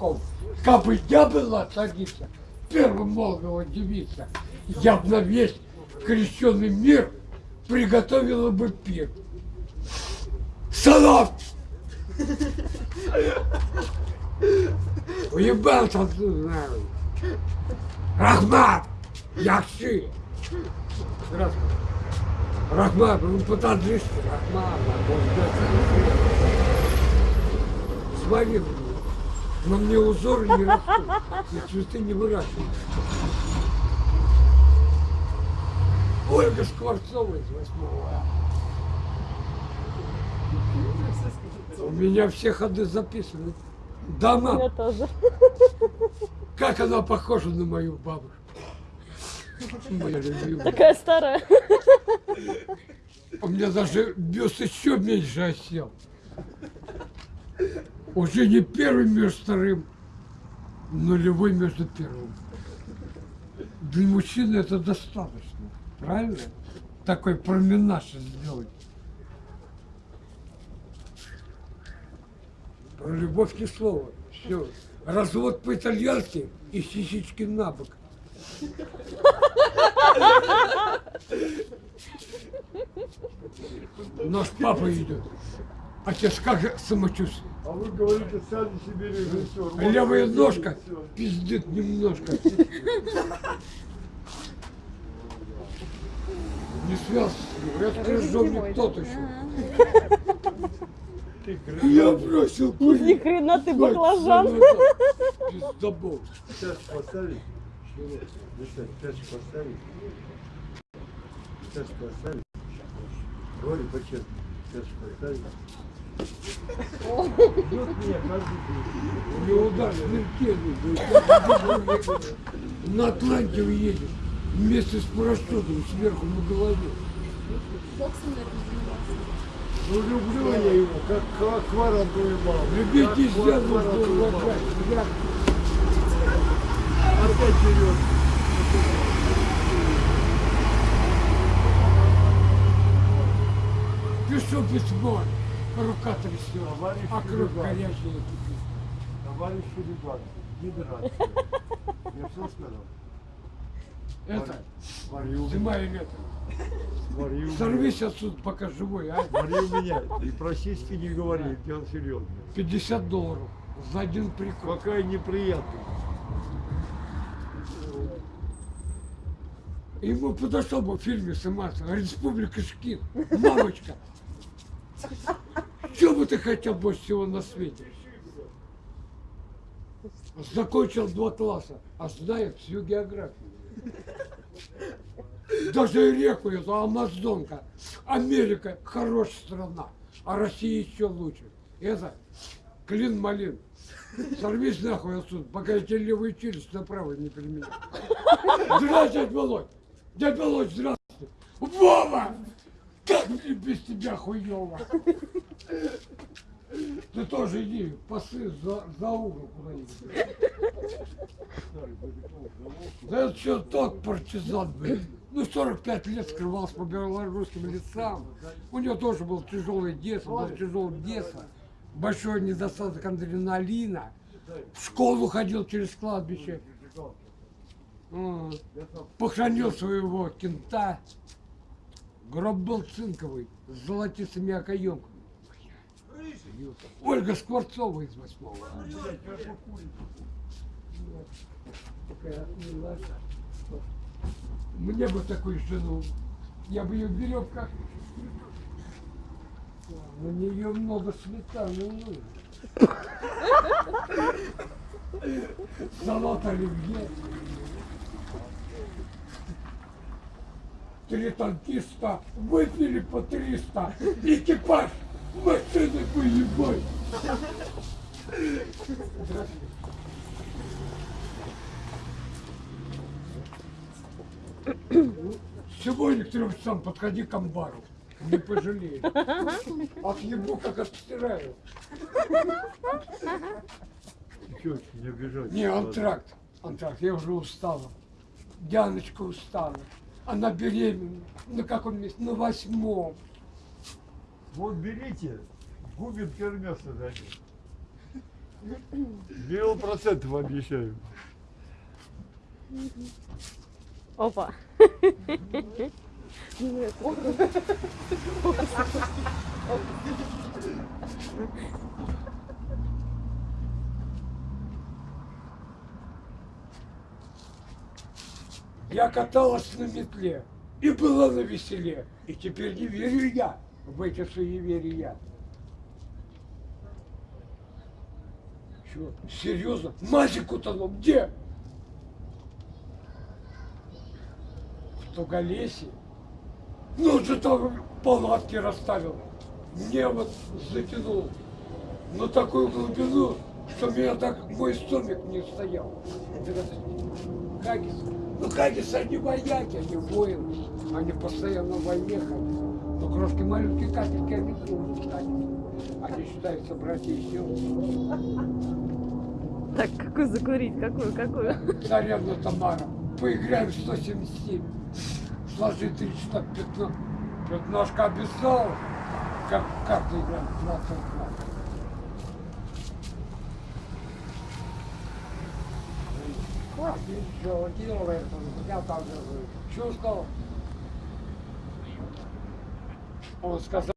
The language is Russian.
Ков. Как бы я была царица, первым молодого девица, я б на весь крещенный мир приготовила бы пир. Салат! Уебался ты, знаю. Рахмат! Яхши! Здравствуй. Рахмат, ну потаджишься, Рахмат, Смотри, блин, на мне узоры не растут, и цветы не выращивают. Ольга Скворцова из восьмого. А. У меня все ходы записаны. Да, Я тоже. как она похожа на мою бабушку. Моя любимая. Такая старая. У меня даже бюст еще меньше осел. Уже не первый между вторым, нулевой между первым. Для мужчины это достаточно, правильно? Такой променаж сделать. Про любовь ни слова. Все. Развод по-итальянски и сисички на бок. Наш папа идет. Отец, как же самочувствие? А вы говорите, сами себе режиссер. Левая ножка пиздит немножко. Не связь. Я скажу, мне кто-то еще. Ты Я бросил Ни курить. хрена ты баклажан. Пиздобол. Пяточку поставить? Пяточку поставить? Пяточку поставить? Говори по-честному. Пяточку поставить? Удар смертельный. На Атланте уедет. Вместе с парашютом сверху на голове. Ну люблю я его, как как аквариум маму. Любите что. Я Опять вперед. пишу письмо. Рука трясет. Товарищ А кровь Рыбак. горячая. Товарищ ребят, не драться. Я все сказал? Это, у меня. снимай это. Смотри у меня. Сорвись отсюда, пока живой, а? У меня. И про сиськи не говори, дело серьезно. 50 долларов за один прикол. Какая неприятная. Ему подошел бы в фильме сниматься. Республика Шкин. Мамочка. Ты хотел больше всего на свете? Закончил два класса, а знает всю географию. Даже реку эту, Амазонка. Америка хорошая страна, а Россия еще лучше. Это клин-малин. Сорвись нахуй отсюда, пока я тебе левую челюсть направо не применю. Здравствуй, дядь Володь. Дядь Володь, здравствуй. Вова! Как мне без тебя хуево? Ты тоже иди, пасы за, за угол куда-нибудь. Да что, тот партизан был. Ну, 45 лет скрывался по белорусским лицам. У него тоже был тяжелый детство, был тяжелый детство. Большой недостаток адреналина. В школу ходил через кладбище. Похоронил своего кента. Гроб был цинковый, с золотистыми окоемками. Ольга Скворцова из восьмого. Мне бы такую жену. Я бы ее в веревках. На нее много сметаны нужно. Салат оливье. Три танкиста выпили по 300. Экипаж машины поебать. Сегодня к трем часам подходи к амбару. Не пожалеешь. Отъебу, как отстираю. Чё, не обижайся. Не, антракт. Антракт, я уже устала. Дианочка устала. Она беременна. На каком месте? На восьмом. Вот берите, губин кермеса дадим. Миллион процентов обещаю. Опа. Я каталась на метле и была на веселе. И теперь не верю я в эти суеверия. Чё, серьезно? Мазик утонул. Где? В Туголесе. Ну, он же там палатки расставил. Мне вот затянул на такую глубину, что меня так мой стомик не стоял. Хагис. Ну, Хагис, они вояки, они воины. Они постоянно в войне ходят. Но крошки маленькие капельки, тоже Хагис. Они считаются братья и сестры. Так, какую закурить? Какую, какую? Царевна Тамара, поиграем в 177. Сложи три штук пятно. Пятнашка обещал. Как, как ты играем? 22. Ничего, делай это. Я там же чувствовал. Он сказал.